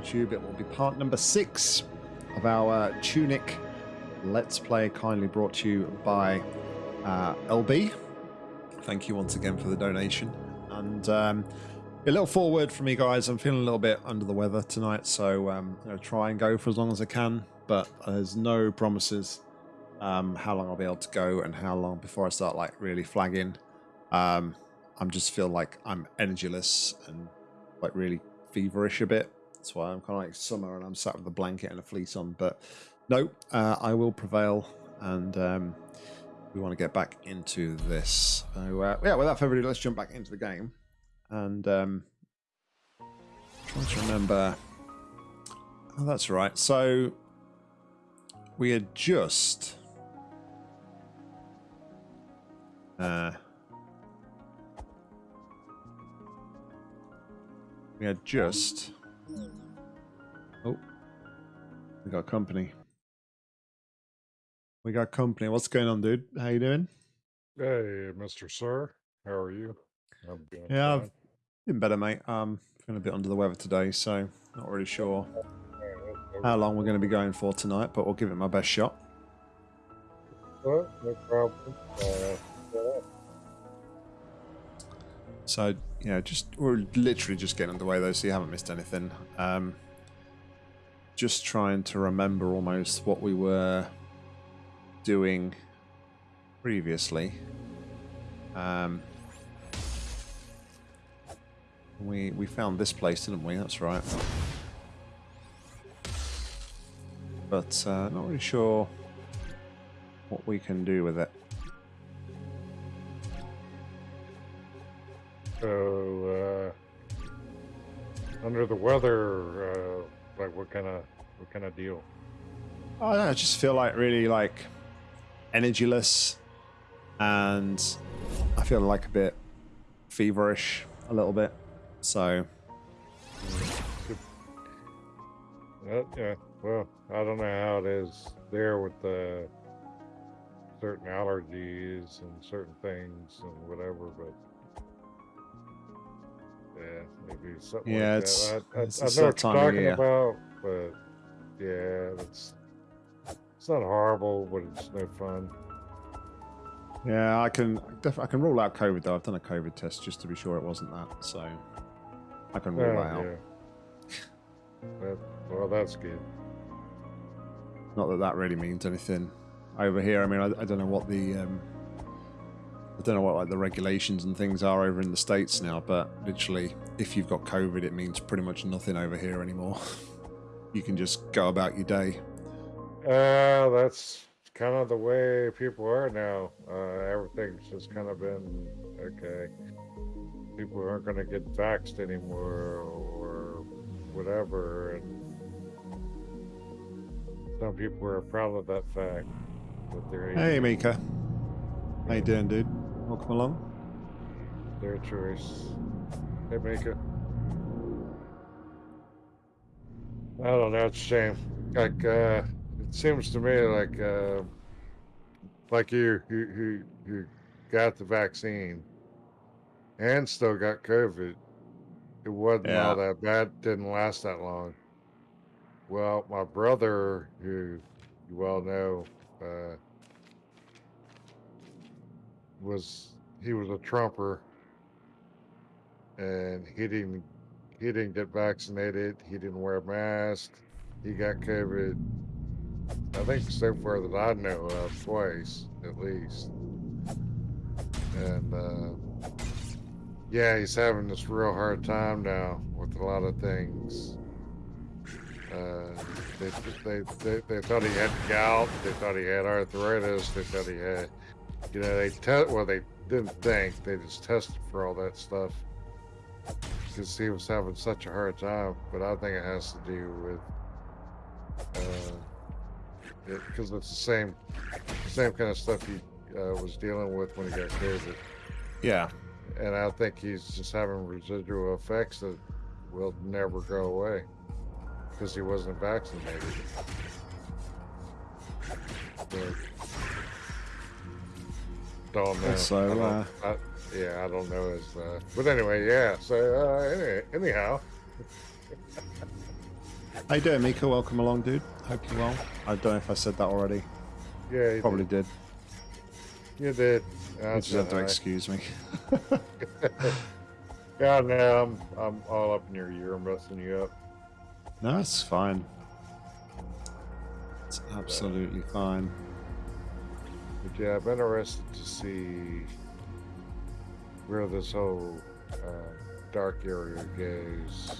YouTube. It will be part number six of our Tunic Let's Play, kindly brought to you by uh, LB. Thank you once again for the donation. And um, a little forward for me, guys. I'm feeling a little bit under the weather tonight, so um, I'm going to try and go for as long as I can, but there's no promises um, how long I'll be able to go and how long before I start like really flagging. Um, I'm just feel like I'm energyless and like really feverish a bit. That's why I'm kind of like summer and I'm sat with a blanket and a fleece on. But no, uh, I will prevail and um, we want to get back into this. So uh, yeah, without further ado, let's jump back into the game and um, trying to remember. Oh, that's right. So we had just. Uh, we had just. We got company. We got company. What's going on, dude? How you doing? Hey, Mr. Sir. How are you? I'm doing yeah, fine. I've been better, mate. Um, feeling a bit under the weather today, so not really sure how long we're going to be going for tonight, but we'll give it my best shot. Well, no problem. Uh, so, yeah, just we're literally just getting underway though, so you haven't missed anything. Um, just trying to remember almost what we were doing previously. Um, we we found this place, didn't we? That's right. But uh, not really sure what we can do with it. So, uh, under the weather, uh, like what kind of what kind of deal? Oh, I just feel like really like energyless, and I feel like a bit feverish a little bit. So. Uh, yeah, well, I don't know how it is there with the certain allergies and certain things and whatever, but yeah, maybe something yeah, like it's, that. I, I, it's I know what you're talking about, but yeah, it's it's not horrible, but it's no fun. Yeah, I can I can rule out COVID though. I've done a COVID test just to be sure it wasn't that, so I can rule oh, that out. Yeah. that, well, that's good. Not that that really means anything over here. I mean, I, I don't know what the um, I don't know what like the regulations and things are over in the states now, but literally, if you've got COVID, it means pretty much nothing over here anymore. you can just go about your day. Uh, that's kind of the way people are now. Uh, everything's just kind of been okay. People aren't going to get vaxxed anymore or whatever, and some people are proud of that fact. That they're hey, Mika. How you doing, dude? Welcome along. Their choice. Hey, Mika. I don't know. It's a shame. Like, uh, it seems to me like uh, like you who who who got the vaccine and still got COVID. It wasn't yeah. all that bad. Didn't last that long. Well, my brother, who you well know, uh, was he was a Trumper, and he didn't he didn't get vaccinated. He didn't wear a mask. He got COVID I think so far that I know of, twice at least. And uh, yeah, he's having this real hard time now with a lot of things. Uh, they, they, they, they thought he had gout. They thought he had arthritis. They thought he had, you know, they test. Well, they didn't think. They just tested for all that stuff because he was having such a hard time. But I think it has to do with. Uh, because it, it's the same, same kind of stuff he uh, was dealing with when he got COVID. Yeah. And I think he's just having residual effects that will never go away because he wasn't vaccinated. But, don't know. So, I don't, uh... I, yeah, I don't know his. Uh, but anyway, yeah. So uh, any, anyhow. How you doing, Mika? Welcome along, dude. Hope you're well. I don't know if I said that already. Yeah, you Probably did. did. You did. You just have to excuse me. Yeah, no, I'm I'm all up in your ear. I'm messing you up. no, it's fine. It's absolutely fine. But yeah, I'm interested to see where this whole uh, dark area goes.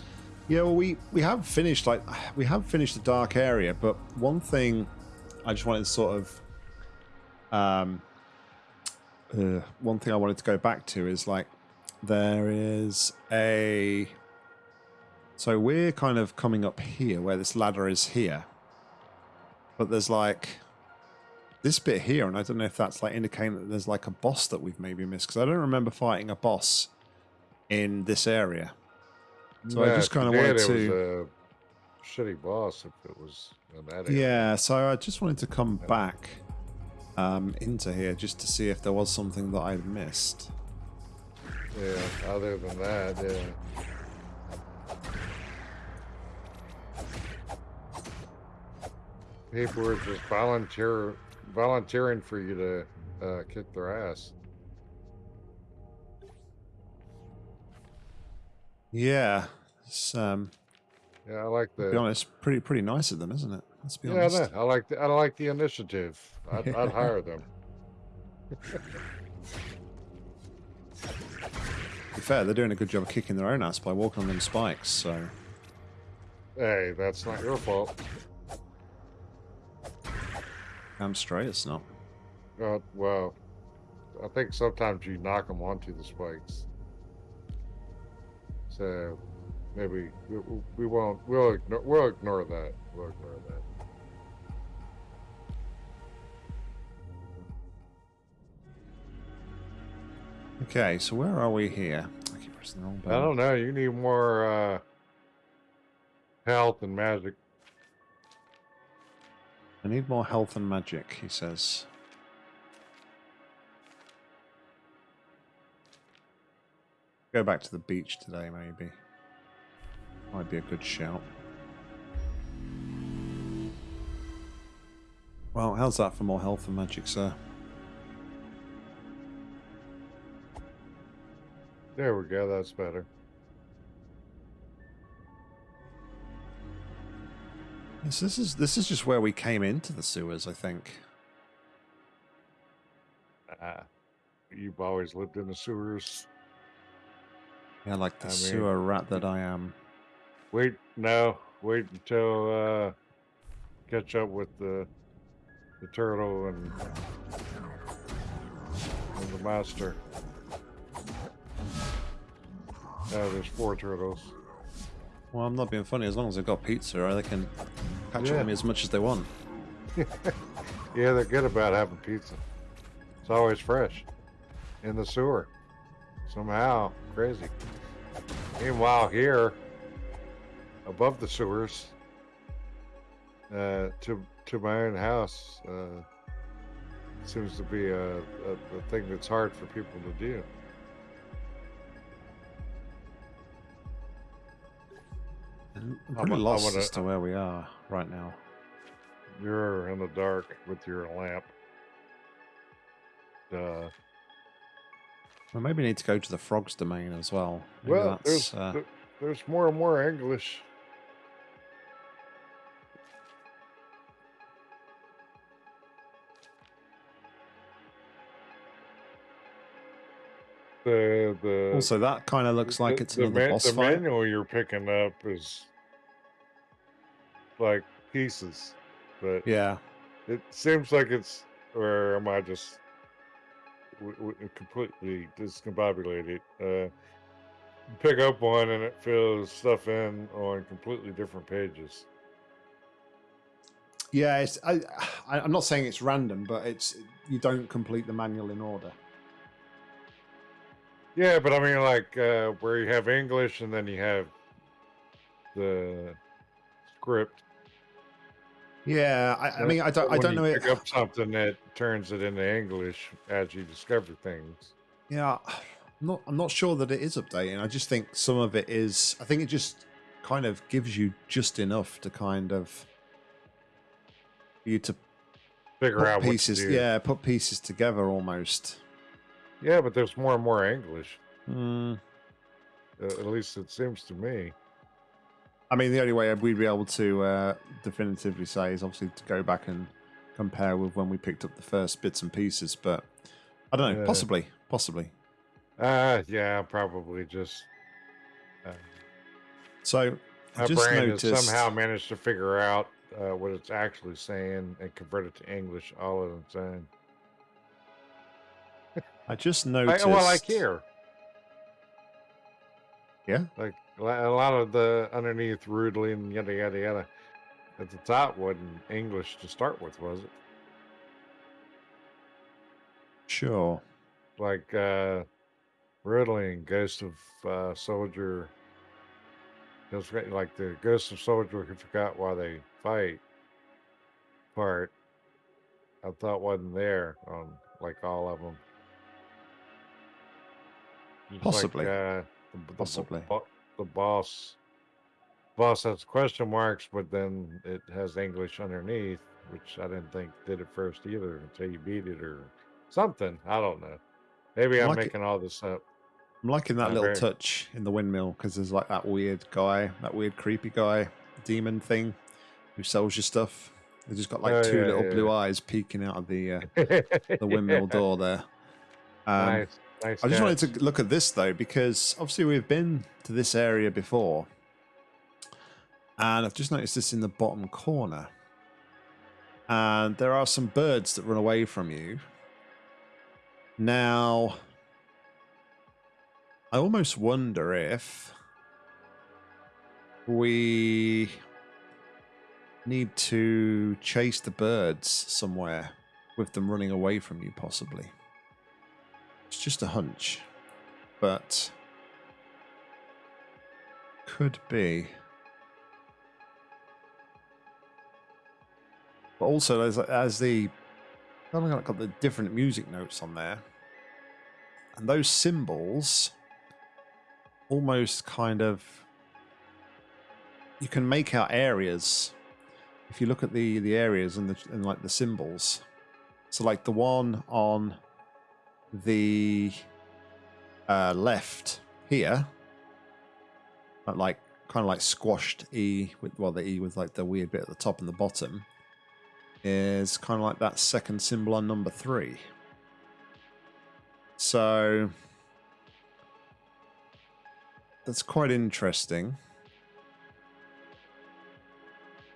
Yeah, well, we we have finished like we have finished the dark area, but one thing I just wanted to sort of um uh, one thing I wanted to go back to is like there is a so we're kind of coming up here where this ladder is here, but there's like this bit here, and I don't know if that's like indicating that there's like a boss that we've maybe missed because I don't remember fighting a boss in this area. So I just kinda wanted to- It was a shitty boss if it was in that area. Yeah, so I just wanted to come back um, into here just to see if there was something that I'd missed. Yeah. Other than that, yeah. People were just volunteer volunteering for you to uh, kick their ass. Yeah, it's, um, Yeah, I like to the. be honest, pretty pretty nice of them, isn't it? Let's be Yeah, I, honest. know. I like the. I like the initiative. I'd, I'd hire them. To be fair, they're doing a good job of kicking their own ass by walking on them spikes. So Hey, that's not your fault. I'm straight. It's not. Uh, well, I think sometimes you knock them onto the spikes. So maybe we, we won't. We'll ignore. We'll ignore that. We'll ignore that. Okay, so where are we here? I keep pressing the wrong button. I don't know. You need more uh, health and magic. I need more health and magic. He says. Go back to the beach today, maybe. Might be a good shout. Well, how's that for more health and magic, sir? There we go. That's better. Yes, this is this is just where we came into the sewers, I think. Ah, you've always lived in the sewers. Yeah, like the I mean- sewer rat that I am. Wait, no. Wait until uh, catch up with the the turtle and, and the master. Oh, there's four turtles. Well, I'm not being funny. As long as they've got pizza, they can catch up Yeah. with me as much as they want. Yeah, they're good about having pizza. It's always fresh in the sewer. Somehow, crazy. Meanwhile, here, above the sewers, uh, to to my own house, uh, seems to be a, a, a thing that's hard for people to do. I'm I'm pretty lost wanna- as to where we are right now. You're in the dark with your lamp. Uh, Well, maybe need to go to the frogs domain as well. Maybe well, there's uh, th- there's more and more English. The the also that kind of looks like the- it's the another man- boss the fight. manual you're picking up is like pieces, but Yeah, it seems like it's or am I just w- w- completely discombobulated? Uh, pick up one and it fills stuff in on completely different pages. yeah. It's, I, I, I'm not saying it's random, but it's you don't complete the manual in order. Yeah, but I mean, like uh, where you have English and then you have the script. Yeah, I, I mean, I don't, I don't you know it. Pick up something that turns it into English as you discover things. Yeah, I'm not. I'm not sure that it is updating. I just think some of it is. I think it just kind of gives you just enough to kind of you to Figure out pieces. what to do. Yeah, put pieces together almost. Yeah, but there's more and more English. Uh, at least it seems to me. I mean, the only way we'd be able to uh, definitively say is obviously to go back and compare with when we picked up the first bits and pieces. But I don't know, Yeah. possibly, possibly. Uh, yeah, probably just. Uh, So I my just brain noticed. has somehow managed to figure out uh, what it's actually saying and convert it to English all at the time. I just I, noticed. well, like here. Yeah. Like a lot of the underneath rudely and yada yada yada. At the top wasn't English to start with, was it? Sure. Like uh Rudeling, Ghost of uh, Soldier. Guys- like the Ghost of Soldier who forgot why they fight part. I thought wasn't there on like all of them. Just Possibly. Like, uh, the, the, Possibly. bo- the boss. Boss has question marks, but then it has English underneath, which I didn't think did it first either until you beat it or something. I don't know. Maybe I'm it- making all this up. I'm liking that Uh, little very- touch in the windmill because there's like that weird guy, that weird creepy guy, demon thing who sells you stuff. They've just got like Oh, two yeah, little yeah, blue yeah. eyes peeking out of the uh, the windmill door there. Um, nice, nice. I just wanted to look at this though because obviously we've been to this area before, and I've just noticed this in the bottom corner. And there are some birds that run away from you. Now, I almost wonder if we need to chase the birds somewhere with them running away from you, possibly. It's just a hunch, but could be. But also, as as the I've got got the different music notes on there, and those symbols almost kind of you can make out areas if you look at the the areas and the and like the symbols. So like the one on the uh, left here, like kind of like squashed E with well the E with like the weird bit at the top and the bottom is kind of like that second symbol on number three. So that's quite interesting.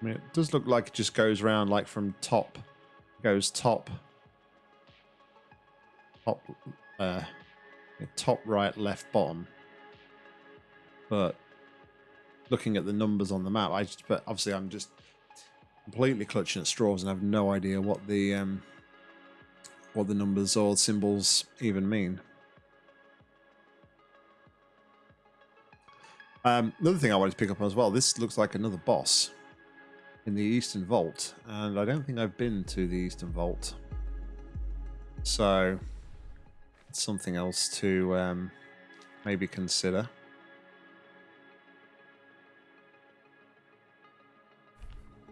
I mean, it does look like it just goes around like from top, goes top, top, uh, top right, left, bottom. But looking at the numbers on the map, I just, but obviously I'm just completely clutching at straws and have no idea what the um, what the numbers or symbols even mean. Um, another thing I wanted to pick up on as well. This looks like another boss in the Eastern Vault, and I don't think I've been to the Eastern Vault, so something else to um, maybe consider.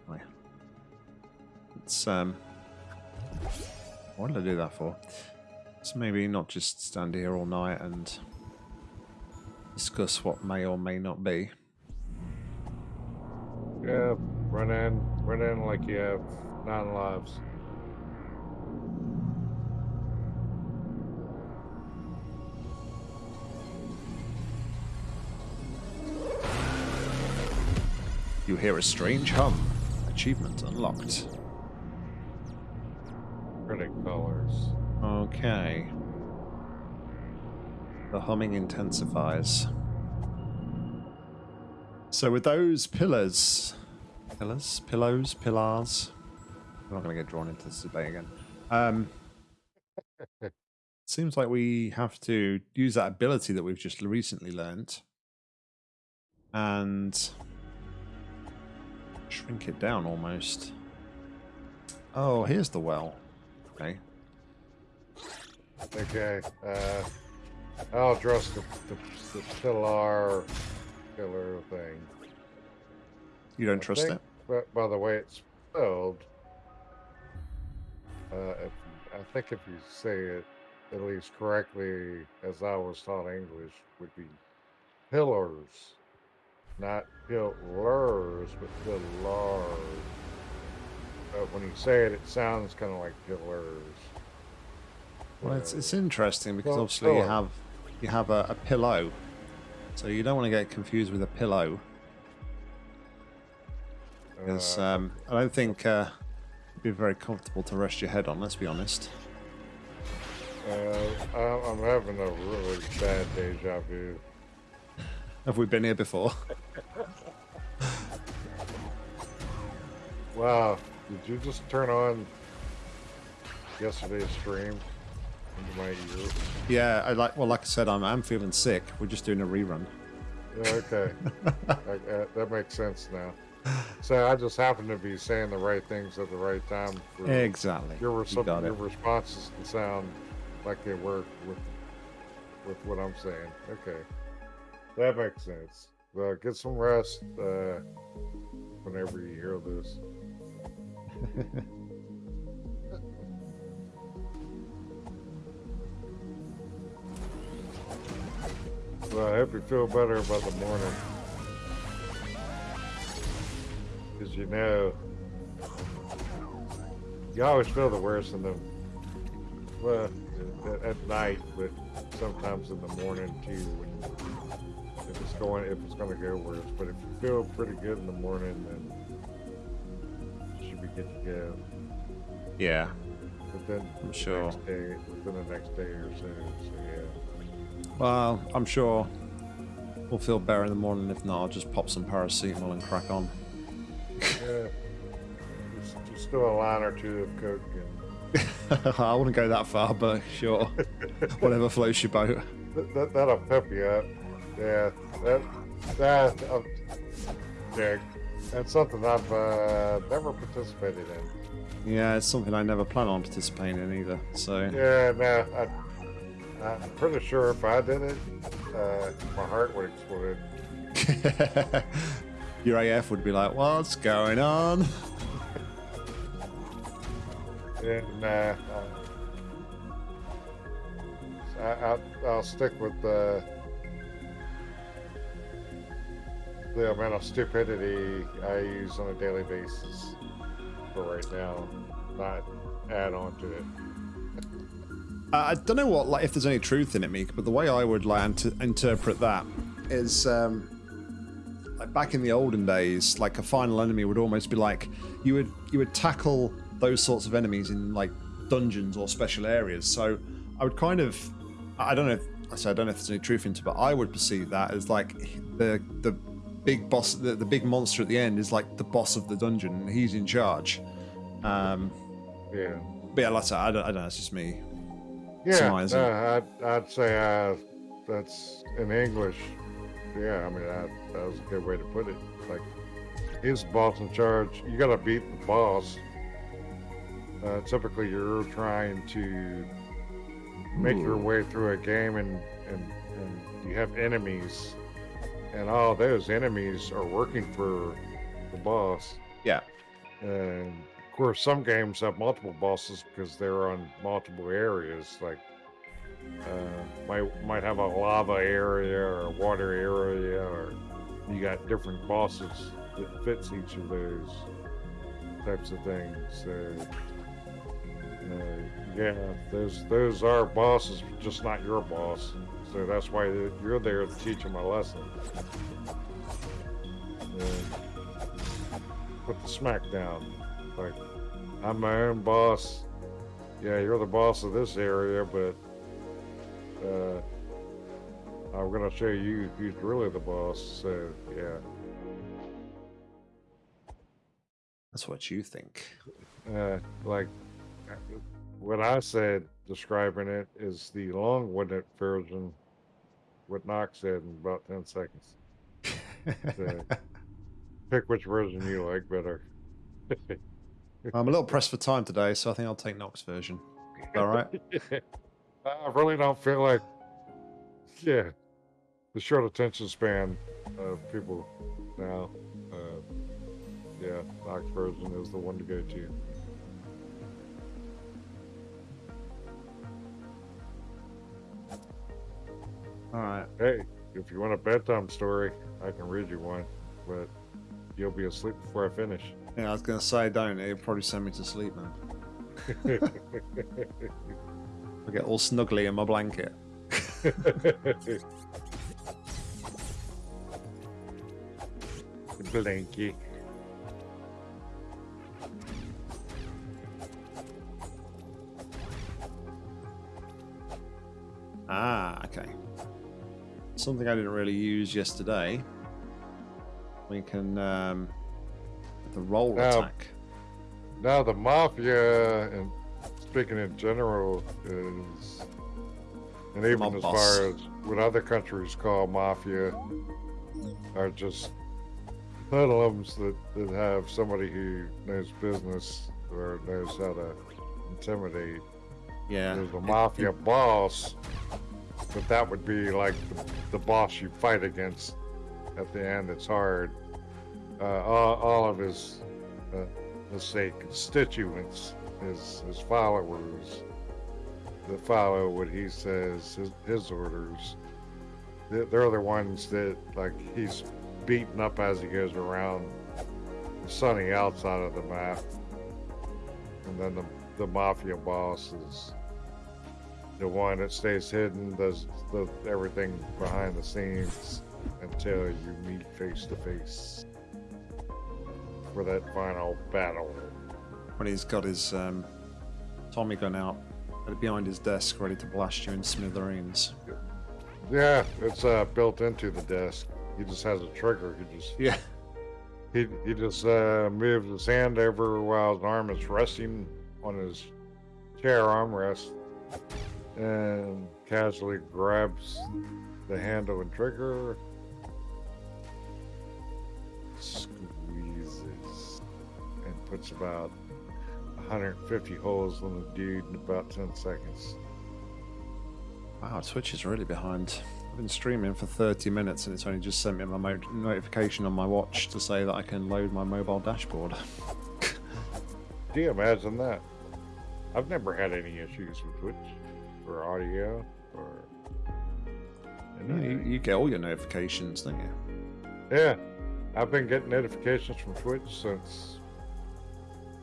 Oh, yeah. It's um, what did I do that for? So maybe not just stand here all night and discuss what may or may not be. Yeah, run in, run in like you have nine lives. You hear a strange hum. Achievement unlocked. Pretty colors. Okay. The humming intensifies. So with those pillars, pillars, pillows, pillars. I'm not going to get drawn into this debate again. Um, seems like we have to use that ability that we've just recently learned and shrink it down almost. Oh, here's the well. Okay. Okay. Uh, I'll address the, the, the pillar, pillar thing. You don't I trust think- it? But by the way it's spelled, uh, if, I think if you say it at least correctly, as I was taught English, would be pillars, not pillars, but pillars. But when you say it, it sounds kind of like pillars. Well, it's, it's interesting because Well, obviously you have you have a, a pillow, so you don't want to get confused with a pillow. Because uh, um, I don't think uh, it'd be very comfortable to rest your head on. Let's be honest. uh, I- I'm having a really bad deja vu. Have we been here before? Wow, did you just turn on yesterday's stream into my ear? yeah, I like. Well, like I said, I'm I'm feeling sick. We're just doing a rerun. Yeah, okay. Like, uh, that makes sense now. So I just happen to be saying the right things at the right time. For Exactly. your, You got your responses sound like they work with with what I'm saying. Okay, that makes sense. Well, get some rest uh, whenever you hear this. Well, I hope you feel better by the morning. Because you know, you always feel the worst in the, well, at, at night, but sometimes in the morning too. It's going, if it's going to go worse. But if you feel pretty good in the morning, then you should be good to go. Yeah, But then I'm sure. day, within the next day or so, so yeah. Well, I'm sure we'll feel better in the morning. If not, I'll just pop some paracetamol and crack on. Yeah. Just, just do a line or two of coke and I wouldn't go that far, but sure. Whatever floats your boat. that, that, that'll pep you up. Yeah, that that uh, yeah, that's something I've uh, never participated in. Yeah, it's something I never plan on participating in either. So Yeah, no, I, I'm pretty sure if I did it, uh, my heart would explode. your AF would be like, "What's going on?" Yeah, nah. Uh, I, I, I'll stick with the the amount of stupidity I use on a daily basis for right now, not add on to it. Uh, I don't know what, like, if there's any truth in it, Meek, but the way I would like to interpret that is, um, like back in the olden days, like a final enemy would almost be like you would you would tackle those sorts of enemies in like dungeons or special areas. So I would kind of, I don't know, if, I say I don't know if there's any truth into, it, but I would perceive that as like the the big boss, the, the big monster at the end is like the boss of the dungeon, and he's in charge. Um, Yeah, but yeah, like I I don't, I don't know. It's just me. yeah. Uh, I'd, I'd say uh, that's in English. Yeah, I mean that, that was a good way to put it. Like he's the boss in charge. You got to beat the boss. Uh, typically, you're trying to make your way through a game, and and and you have enemies, and all those enemies are working for the boss. Yeah. And of course, some games have multiple bosses because they're on multiple areas. Like, uh, might might have a lava area or a water area, or you got different bosses that fits each of those types of things. So, uh, yeah, those those are bosses, just not your boss. So that's why you're there to teach them a lesson. And put the smack down. Like, I'm my own boss. Yeah, you're the boss of this area, but uh, I'm gonna show you who's really the boss. So yeah, That's what you think. uh, like what I said describing it is the long-winded version. What Knox said in about ten seconds. So, pick which version you like better. I'm a little pressed for time today, so I think I'll take Nox version. All right. I really don't feel like, yeah, the short attention span of people now. Uh, yeah, Nox version is the one to go to. All right. Hey, if you want a bedtime story, I can read you one, but you'll be asleep before I finish. Yeah, I was gonna say, don't. It'll probably send me to sleep, man. I get all snuggly in my blanket. Blanky. Something I didn't really use yesterday. We can um, the roll Now- attack. Now the mafia, and speaking in general, is, and even Mob as boss. far as what other countries call mafia, are just hoodlums that, that have somebody who knows business or knows how to intimidate. Yeah. There's a mafia boss, but that would be like the, the boss you fight against at the end. It's hard. Uh, all, all of his, uh, let's say, constituents, his, his followers, that follow what he says, his, his orders. They're, the ones that, like, he's beaten up as he goes around the sunny outside of the map. And then the, the mafia boss is the one that stays hidden, does the, everything behind the scenes until you meet face to face for that final battle. When he's got his um, Tommy gun out behind his desk, ready to blast you in smithereens. Yeah, it's uh, built into the desk. He just has a trigger. He just Yeah. he, he just uh, moves his hand over while his arm is resting on his chair armrest and casually grabs the handle and trigger, squeezes, and puts about 150 holes in the dude in about 10 seconds. Wow, Twitch is really behind. I've been streaming for 30 minutes and it's only just sent me my mo- notification on my watch to say that I can load my mobile dashboard. Do you imagine that? I've never had any issues with Twitch or audio or You, you get all your notifications, don't you? Yeah, I've been getting notifications from Twitch since.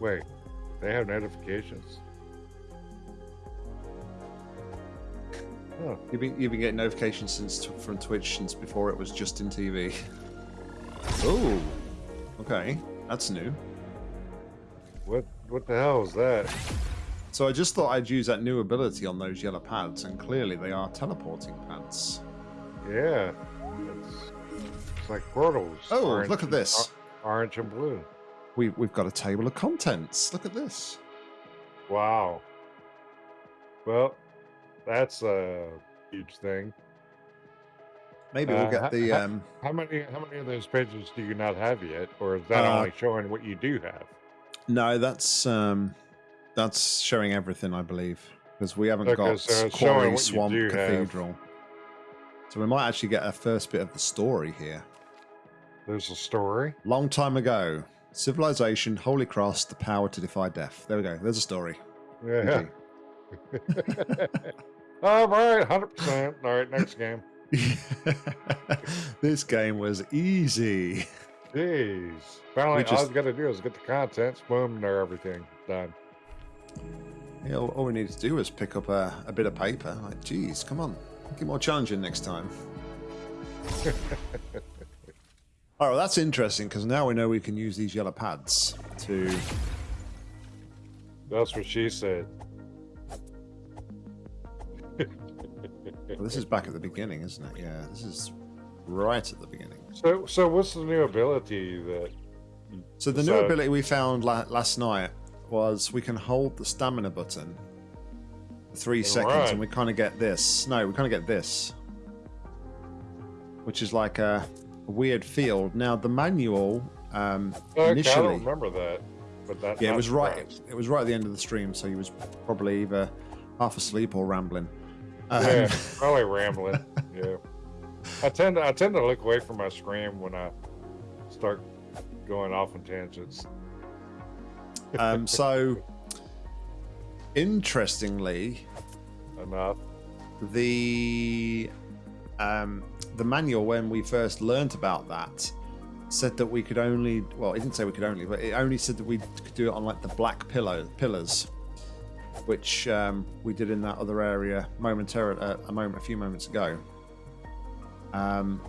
Wait, they have notifications? Huh. You've been, you've been getting notifications since from Twitch since before it was Justin TV. Oh, okay, that's new. What what the hell is that? So I just thought I'd use that new ability on those yellow pads, and clearly they are teleporting pads. Yeah, it's, it's like portals. Oh, orange look at this. orange and blue. We, we've got a table of contents. Look at this. Wow. Well, that's a huge thing. Maybe we'll Uh, get the. ha- Um, How many how many of those pages do you not have yet, or is that Uh, only showing what you do have? no, that's um, that's showing everything, I believe, because we haven't Okay, got so Quarry Swamp do have. Cathedral. So we might actually get a first bit of the story here. There's a story. Long time ago, civilization, Holy Cross, the power to defy death. There we go. There's a story. Yeah. All right, hundred percent. All right, next game. this game was easy. Jeez. Finally, We all just- you got to do is get the contents, boom, there, everything done. Yeah, all, all we needed to do was pick up a, a bit of paper. Like, geez, come on, make it more challenging next time. All right, well, that's interesting because now we know we can use these yellow pads to. That's what she said. Well, this is back at the beginning, isn't it? Yeah, this is right at the beginning. So, so what's the new ability that? So the new So- ability we found la- last night was we can hold the stamina button for three And seconds, run. and we kind of get this. No, we kind of get this, which is like a, weird field. Now the manual um, Okay, I don't remember that, but that. yeah, it was right. It was right at the end of the stream, so he was probably either half asleep or rambling. Um, Yeah, probably rambling. Yeah, I tend to I tend to look away from my screen when I start going off on tangents. Um, so, interestingly, Enough. the um, the manual when we first learnt about that said that we could only well it didn't say we could only but it only said that we could do it on like the black pillow pillars which um, we did in that other area momentarily uh, a moment a few moments ago um,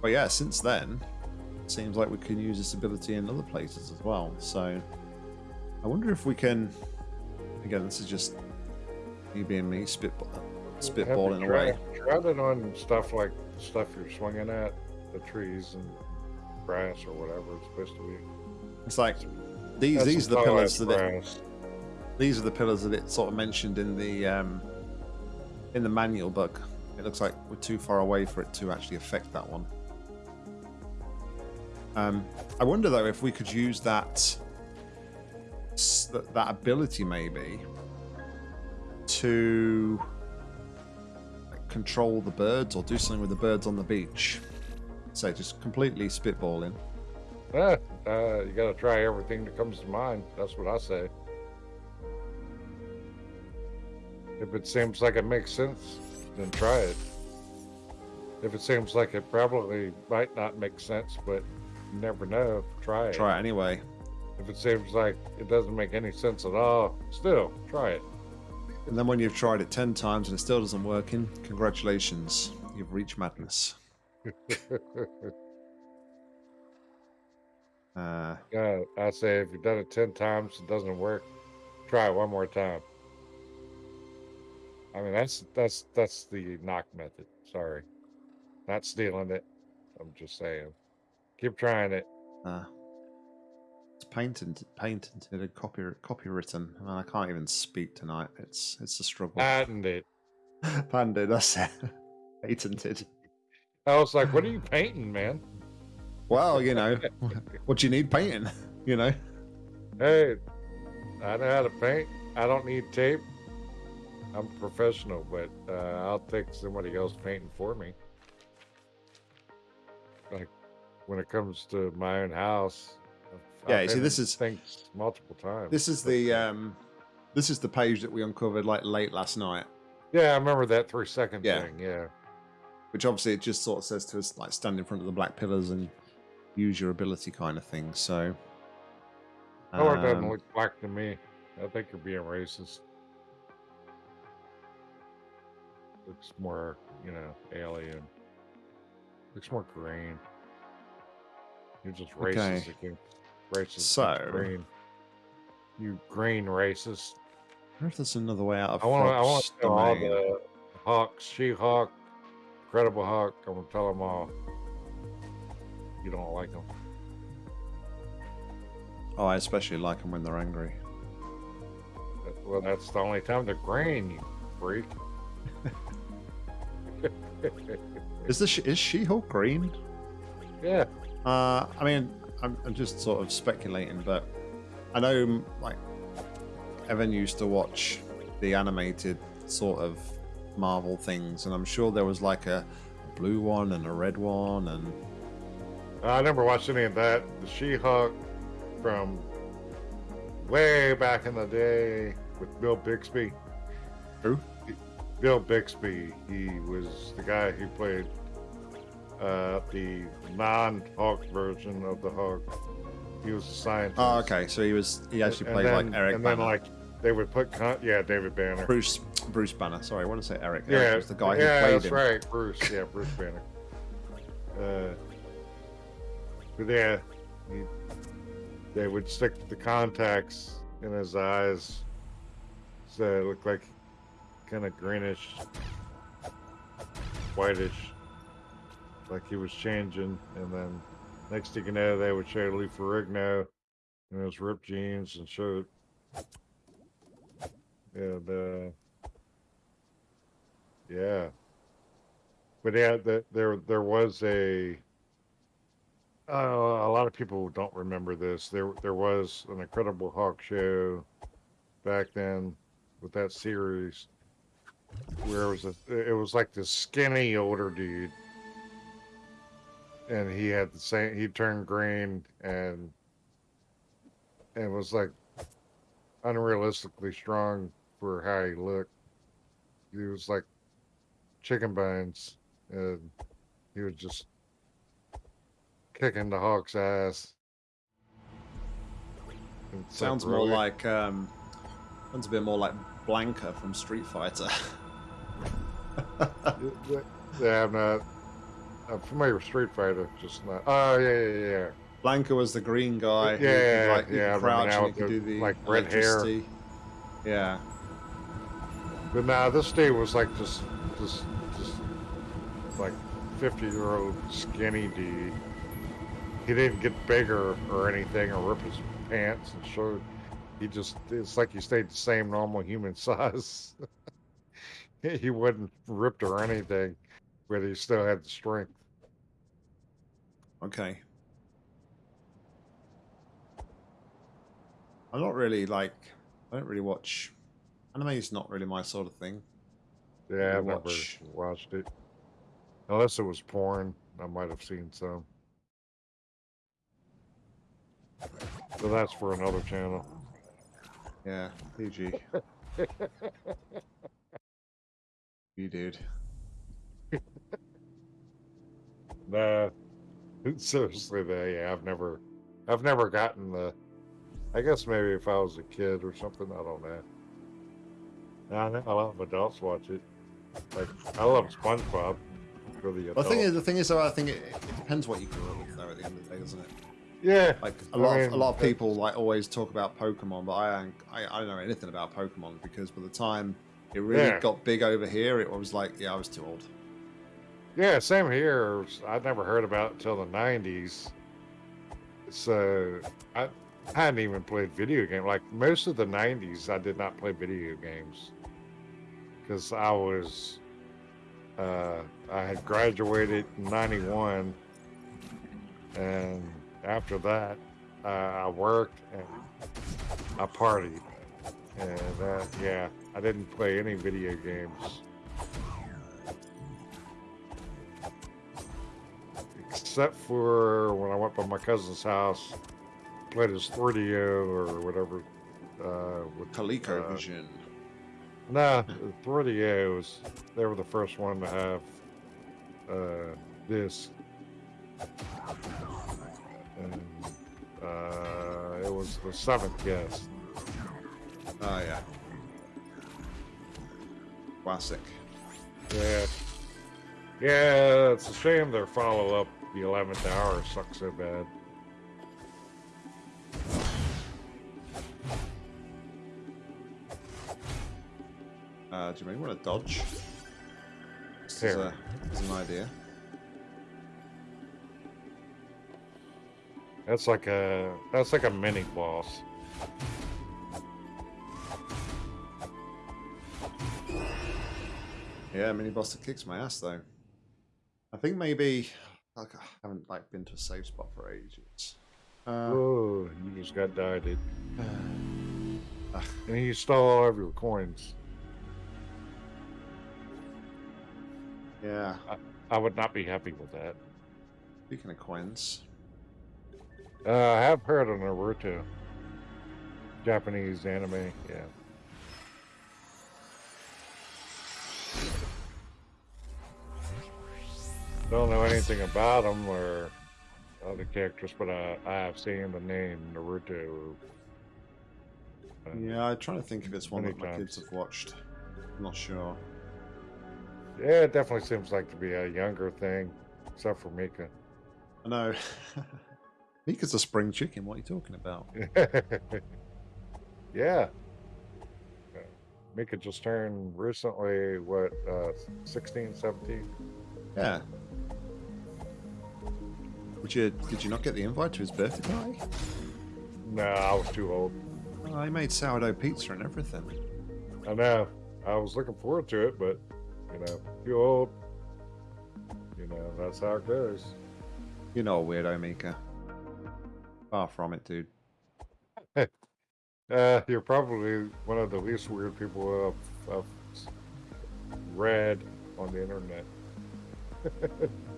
but yeah since then it seems like we can use this ability in other places as well so i wonder if we can again this is just you being me spitball, spitballing away Tried it on stuff like stuff you're swinging at, the trees and grass or whatever it's supposed to be. it's like these That's these are the pillars that it, these are the pillars that it sort of mentioned in the um, in the manual book. It looks like we're too far away for it to actually affect that one. Um, I wonder though if we could use that that, that ability maybe to like, control the birds or do something with the birds on the beach. So just completely spitballing. Yeah, uh, you got to try everything that comes to mind. That's what I say. If it seems like it makes sense, then try it. If it seems like it probably might not make sense, but you never know, try it. Try it anyway. If it seems like it doesn't make any sense at all, still try it. And then when you've tried it 10 times and it still doesn't work, in, congratulations, you've reached madness. Uh, yeah, I say if you've done it 10 times and it doesn't work, try it one more time. I mean, that's that's that's the knock method. Sorry. Not stealing it. I'm just saying. Keep trying it. uh, it's patented, patented, and copy, copywritten. I, mean, I can't even speak tonight. It's it's a struggle. Patent it. Patented, that's it. Patented. I was like, what are you painting, man? Well, you know, what do you need painting? You know, Hey, I know how to paint. I don't need tape. I'm professional, but uh, I'll take somebody else painting for me. Like when it comes to my own house. Yeah, I've you see, this is- things multiple times. this is the um, this is the page that we uncovered like late last night. yeah, I remember that three second Yeah. thing. Yeah, which obviously it just sort of says to us like stand in front of the black pillars and use your ability kind of thing. So, color doesn't um, look black to me. I think you're being racist. Looks more, you know, alien. Looks more green. You're just racist Okay. again. Racist So- green. You green racist. I wonder if there's another way out of I want to. I want to tell all the Hulks, She-Hulk, Incredible Hulk. I'm gonna tell them all. You don't like them. Oh, I especially like them when they're angry. Well, that's the only time they're green. You freak. Is this is She-Hulk green? yeah. Uh, I mean, I'm, I'm just sort of speculating, but I know like Evan used to watch the animated sort of Marvel things, and I'm sure there was like a blue one and a red one, and I never watched any of that. The She-Hulk from way back in the day with Bill Bixby. Who? Bill Bixby. He was the guy who played uh, the non-Hulk version of the Hulk. He was a scientist. oh, okay, so he was he actually And played then- like Eric And Banner. then like they would put con- yeah David Banner. Bruce Bruce Banner. Sorry, I want to say Eric. yeah, Eric was the guy who yeah, played that's him. right, Bruce. Yeah, Bruce Banner. Uh, but yeah, he, they would stick the contacts in his eyes, so it looked like kind of greenish, whitish, like he was changing. And then next thing you know, they would show Lou Ferrigno in his ripped jeans and shirt. yeah, the yeah. But yeah, the, there there was a. Uh, a lot of people don't remember this. There there was an Incredible Hulk show back then with that series where it was a it was like this skinny older dude and he had the same. He turned green and and was like unrealistically strong for how he looked. He was like chicken bones, and he was just kicking the Hulk's ass. It's Sounds like, more like um, sounds a bit more like Blanka from Street Fighter. Yeah, I'm not. I'm familiar with Street Fighter, just not. Oh yeah, yeah, yeah. Blanka was the green guy. Yeah, Yeah, could, like, yeah, crouch and he could the, do the like, red hair. Yeah. But now this dude was like just, just, just like 50 year old skinny dude. He didn't get bigger or anything or rip his pants and shirt. He just, it's like he stayed the same normal human size. he wasn't ripped or anything, but he still had the strength. Okay. I'm not really like. I don't really watch. Anime is not really my sort of thing. Yeah, I've watch- never watched it. Unless it was porn, I might have seen some. So that's for another channel. Yeah, PG. you dude. Nah, seriously, though, yeah, I've never, I've never gotten the. I guess maybe if I was a kid or something, I don't know. I know a lot of adults watch it. Like I love SpongeBob for the Well, the thing is, the thing is, though, I think it, it depends what you grew up with, though. At the end of the day, doesn't it? yeah, Like a I lot, of, a lot of people like always talk about Pokemon, but I, I, I don't know anything about Pokemon because by the time it really Yeah. got big over here, it was like, yeah, I was too old. Yeah, same here. I'd never heard about it until the '90s. So I, I hadn't even played video game. Like most of the '90s, I did not play video games because I was, uh, I had graduated in '91, and after that, uh, I worked and I partied, and uh, yeah, I didn't play any video games. Except for when I went by my cousin's house, played his 3DO or whatever. Uh, with, ColecoVision. uh, Vision. Nah, the 3DOs. They were the first one to have uh, this. And uh, it was the seventh guest. Oh yeah. Classic. Yeah. Yeah, it's a shame their follow up, the 11th hour, sucks so bad. Uh, do you maybe want to dodge? As, Here. a, as an idea. That's like a that's like a mini boss. Yeah, mini boss that kicks my ass though. I think maybe like, I haven't like been to a safe spot for ages. Uh, Whoa, you just got dieted. uh, And you stole all of your coins. yeah. I would not be happy with that. Speaking of coins, Uh, I have heard of Naruto. Japanese anime, yeah. Don't know anything about them or other characters, but I, I have seen the name Naruto. Uh, yeah, I'm trying to think if it's one that my kids have watched. I'm not sure. Yeah, it definitely seems like to be a younger thing, except for Mika. I know. Mika's a spring chicken. What are you talking about? yeah. Mika just turned recently, what, uh, 16, 17? Yeah. Would you? Did you not get the invite to his birthday party? No, I was too old. Oh, he made sourdough pizza and everything. I know. I was looking forward to it, but, you know, too old. You know, that's how it goes. You're not a weirdo, Mika. Far from it, dude. Uh, you're probably one of the least weird people I've, I've read on the internet.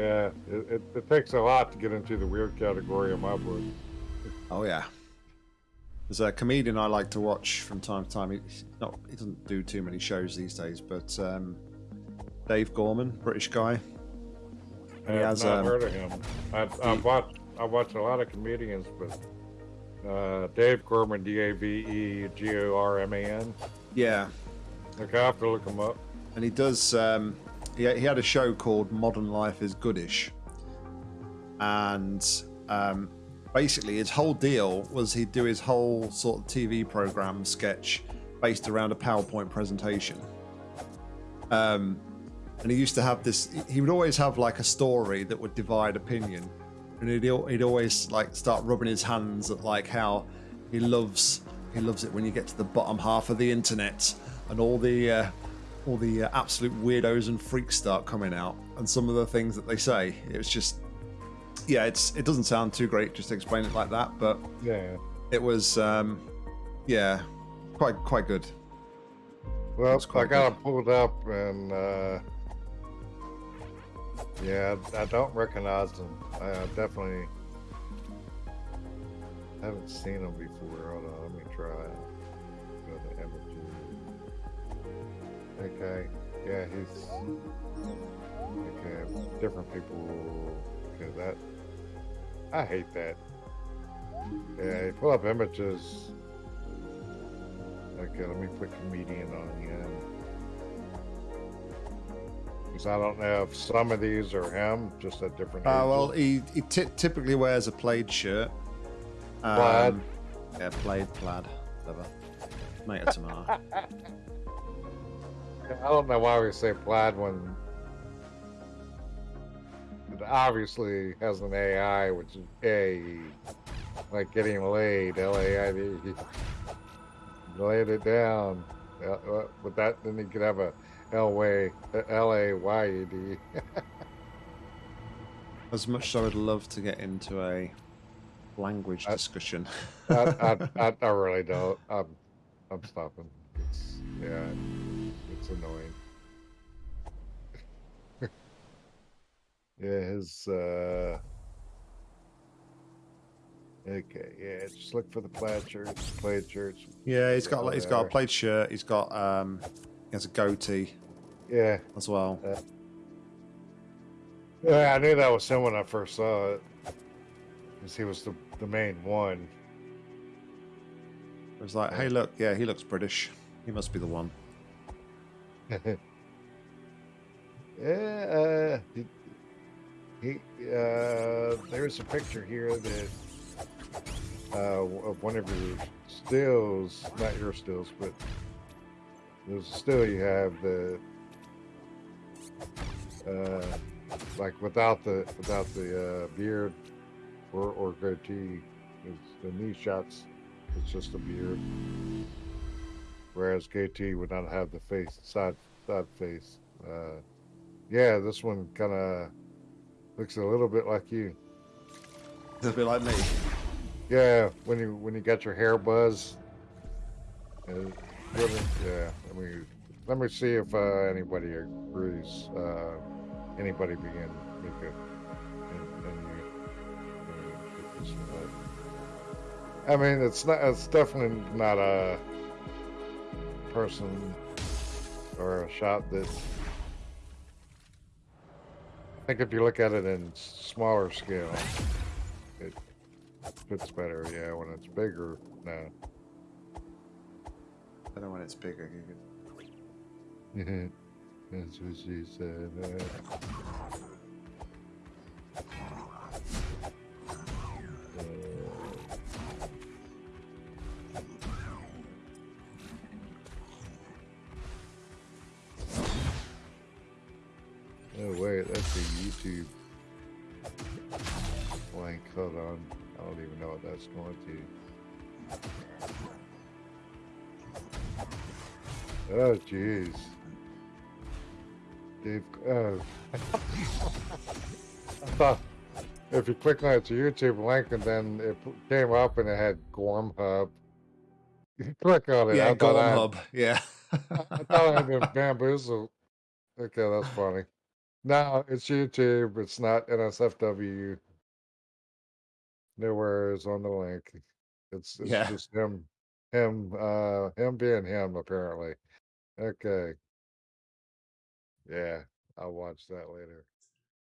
Yeah, it, it, it takes a lot to get into the weird category in my book. Oh yeah. There's a comedian I like to watch from time to time. He's not, he doesn't do too many shows these days, but um, Dave Gorman, British guy. I He have has, not um, heard of him. I, I he- watch I watch a lot of comedians, but uh, Dave Gorman, D A V E G O R M A N. Yeah, Okay, I have to look him up. and he does. Um, he, he had a show called Modern Life is Goodish, and um, basically his whole deal was he'd do his whole sort of TV program sketch based around a PowerPoint presentation. Um, and he used to have this. He would always have like a story that would divide opinion, and he'd he'd always like start rubbing his hands at like how he loves he loves it when you get to the bottom half of the internet and all the uh, all the uh, absolute weirdos and freaks start coming out and some of the things that they say. It was just yeah, it's it doesn't sound too great just to explain it like that, but Yeah. it was um, yeah, quite quite good. Well, quite I got him pulled up, and uh, yeah, I don't recognize them. I definitely haven't seen them before. Hold on, Okay, yeah, he's okay. Different people. Okay, that I hate that. Yeah, you pull up images. Okay, let me put comedian on again. Because I don't know if some of these are him, just at different Uh, ages. well, he, he ty typically wears a plaid shirt. Um, Plaid? Yeah, plaid, plaid, whatever. Tomato, tomato. I don't know why we say plaid when it obviously has an AI, which is A, like getting laid, L A I D. Laid it down. Uh, uh, With that, then you could have a L way, L A Y E D. As much as I would love to get into a language I- discussion. I, I, I, really don't. I'm, I'm stopping. It's yeah, annoying. yeah, his uh. Okay, yeah, just look for the plaid shirts, plaid shirts. yeah, he's got like, he's got a plaid shirt. He's got um, he has a goatee Yeah, as well. yeah, I knew that was him when I first saw it, because he was the the main one. It was like, hey, look, yeah, he looks British. He must be the one. Yeah, uh, he, uh, there's a picture here that uh, of one of your stills, not your stills, but there's a still you have that uh, like without the without the uh, beard or or goatee. It's the knee shots. It's just a beard, whereas goatee would not have the face side side face. Uh, yeah, this one kind of looks a little bit like you. A bit like me. Yeah, when you when you got your hair buzz. Uh, really- yeah, I mean, let me see if uh, anybody agrees. Uh, anybody begin, Mika and, and you. uh, put this one up. I mean, it's not. It's definitely not a person or a shot that. I think if you look at it in smaller scale, it fits better. Yeah, when it's bigger, no. I don't when it's bigger. That's what she said. Uh, Oh jeez. Oh. I thought if you click on its a YouTube link and then it came up and it had Gorm Hub, you click on it. Yeah, I thought I had- hub. Yeah. I thought I had been bamboozled. Okay, that's funny. Now it's YouTube. It's not NSFW. Nowhere is on the link. It's it's Yeah. just him, him, uh, him being him apparently. Okay. Yeah, I'll watch that later.